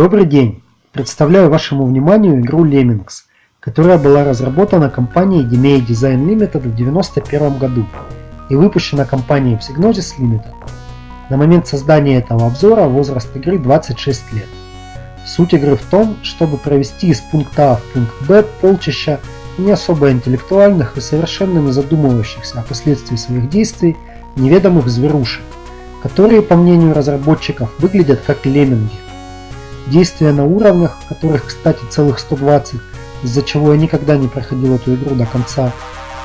Добрый день! Представляю вашему вниманию игру Lemmings, которая была разработана компанией DMA Design Limited в 1991 году и выпущена компанией Psygnosis Limited. На момент создания этого обзора возраст игры 26 лет. Суть игры в том, чтобы провести из пункта А в пункт Б полчища не особо интеллектуальных и совершенно не задумывающихся о последствии своих действий неведомых зверушек, которые, по мнению разработчиков, выглядят как лемминги – Действия на уровнях, которых, кстати, целых 120, из-за чего я никогда не проходил эту игру до конца,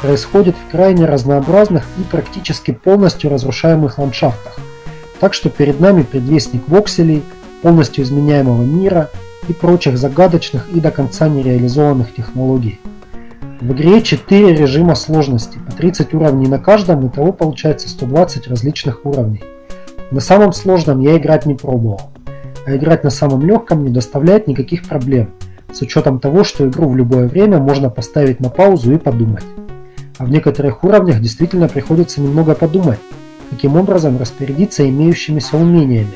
происходит в крайне разнообразных и практически полностью разрушаемых ландшафтах. Так что перед нами предвестник вокселей, полностью изменяемого мира и прочих загадочных и до конца нереализованных технологий. В игре 4 режима сложности, по 30 уровней на каждом, и того получается 120 различных уровней. На самом сложном я играть не пробовал а играть на самом легком не доставляет никаких проблем, с учетом того, что игру в любое время можно поставить на паузу и подумать. А в некоторых уровнях действительно приходится немного подумать, каким образом распорядиться имеющимися умениями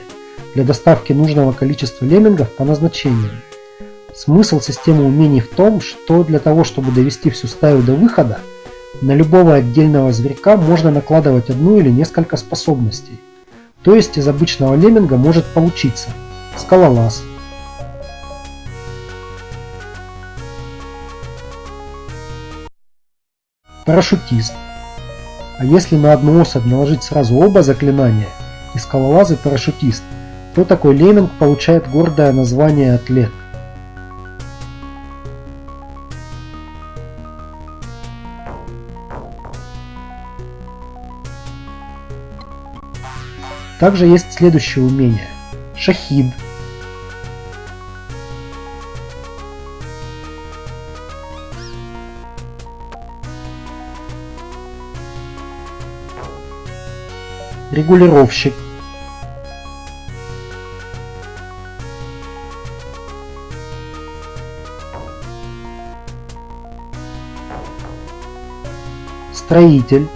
для доставки нужного количества леммингов по назначению. Смысл системы умений в том, что для того, чтобы довести всю стаю до выхода, на любого отдельного зверька можно накладывать одну или несколько способностей. То есть из обычного лемминга может получиться – скалолаз парашютист. А если на одну особь наложить сразу оба заклинания, и скалолаз и парашютист, то такой лемминг получает гордое название атлет. Также есть следующее умение – шахид – регулировщик строитель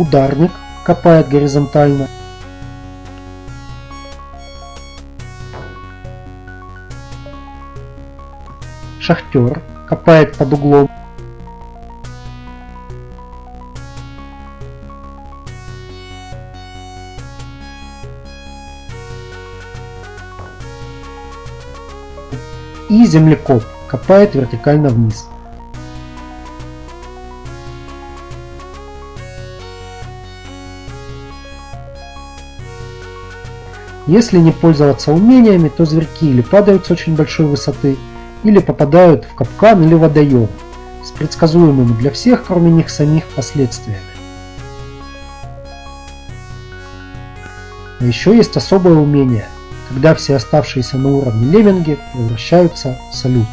ударник копает горизонтально шахтер копает под углом. И землекоп копает вертикально вниз. Если не пользоваться умениями, то зверьки или падают с очень большой высоты, или попадают в капкан или водоем с предсказуемыми для всех, кроме них самих, последствиями. А еще есть особое умение, когда все оставшиеся на уровне лемминги превращаются в салют.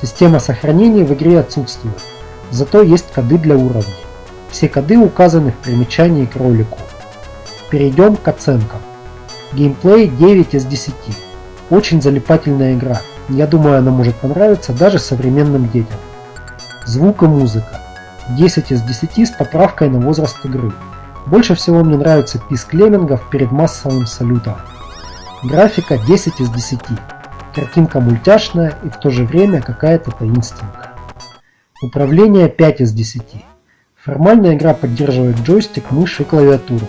Система сохранения в игре отсутствует, зато есть коды для уровней. Все коды указаны в примечании к ролику. Перейдем к оценкам. Геймплей 9 из 10. Очень залипательная игра. Я думаю, она может понравиться даже современным детям. Звук и музыка. 10 из 10 с поправкой на возраст игры. Больше всего мне нравится писк леммингов перед массовым салютом. Графика 10 из 10. Картинка мультяшная и в то же время какая-то таинственная. Управление 5 из 10. Формальная игра поддерживает джойстик, мышь и клавиатуру.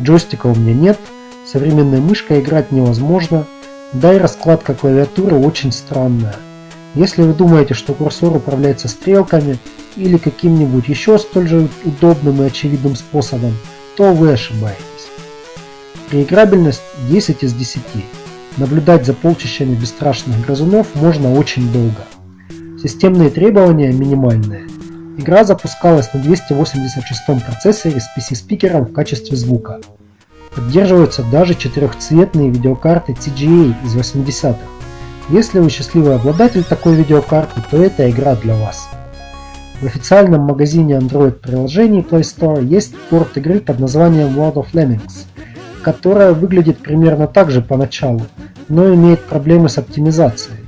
Джойстика у меня нет, современной мышкой играть невозможно, да и раскладка клавиатуры очень странная. Если вы думаете, что курсор управляется стрелками или каким-нибудь еще столь же удобным и очевидным способом, то вы ошибаетесь. Реиграбельность 10 из 10. Наблюдать за полчищами бесстрашных грызунов можно очень долго. Системные требования минимальные. Игра запускалась на 286 процессоре с PC-спикером в качестве звука. Поддерживаются даже четырехцветные видеокарты TGA из 80-х, Если вы счастливый обладатель такой видеокарты, то это игра для вас. В официальном магазине Android приложений Play Store есть порт игры под названием World of Lemmings, которая выглядит примерно так же поначалу, но имеет проблемы с оптимизацией.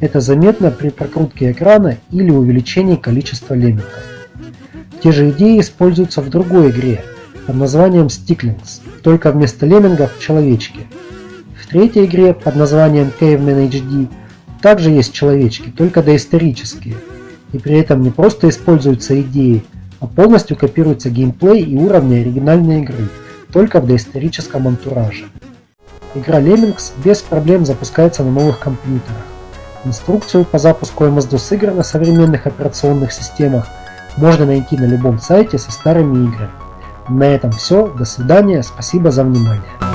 Это заметно при прокрутке экрана или увеличении количества леммингов. Те же идеи используются в другой игре под названием Sticklings, только вместо леммингов человечки. В третьей игре под названием Caveman HD также есть человечки, только доисторические – и при этом не просто используются идеи, а полностью копируется геймплей и уровни оригинальной игры, только в доисторическом антураже. Игра Lemmings без проблем запускается на новых компьютерах. Инструкцию по запуску MS-DOS игр на современных операционных системах можно найти на любом сайте со старыми играми. На этом все, до свидания, спасибо за внимание.